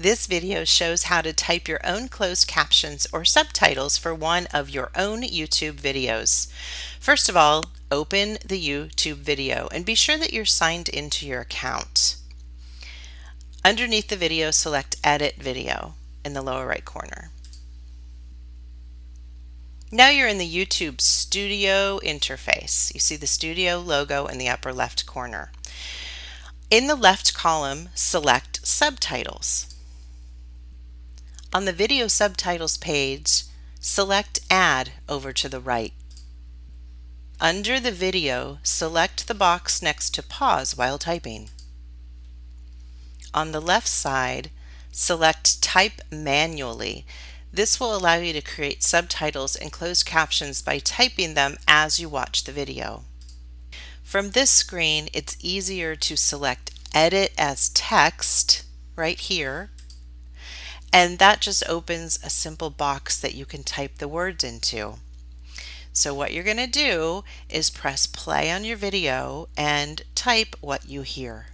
This video shows how to type your own closed captions or subtitles for one of your own YouTube videos. First of all, open the YouTube video and be sure that you're signed into your account. Underneath the video, select Edit Video in the lower right corner. Now you're in the YouTube Studio interface. You see the Studio logo in the upper left corner. In the left column, select Subtitles. On the video subtitles page, select Add over to the right. Under the video, select the box next to Pause while typing. On the left side, select Type Manually. This will allow you to create subtitles and closed captions by typing them as you watch the video. From this screen, it's easier to select Edit as Text right here and that just opens a simple box that you can type the words into. So what you're going to do is press play on your video and type what you hear.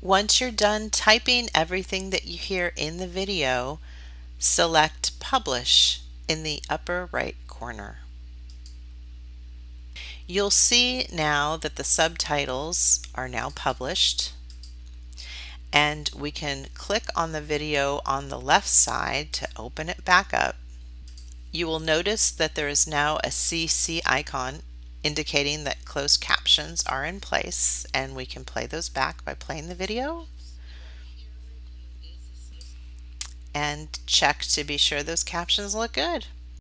Once you're done typing everything that you hear in the video, select Publish in the upper right corner. You'll see now that the subtitles are now published and we can click on the video on the left side to open it back up. You will notice that there is now a CC icon indicating that closed captions are in place and we can play those back by playing the video and check to be sure those captions look good.